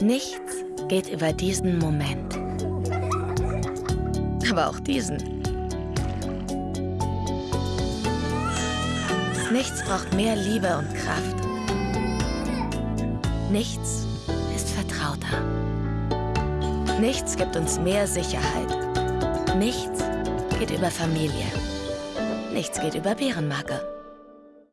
Nichts geht über diesen Moment. Aber auch diesen. Nichts braucht mehr Liebe und Kraft. Nichts ist vertrauter. Nichts gibt uns mehr Sicherheit. Nichts geht über Familie. Nichts geht über Bärenmarke.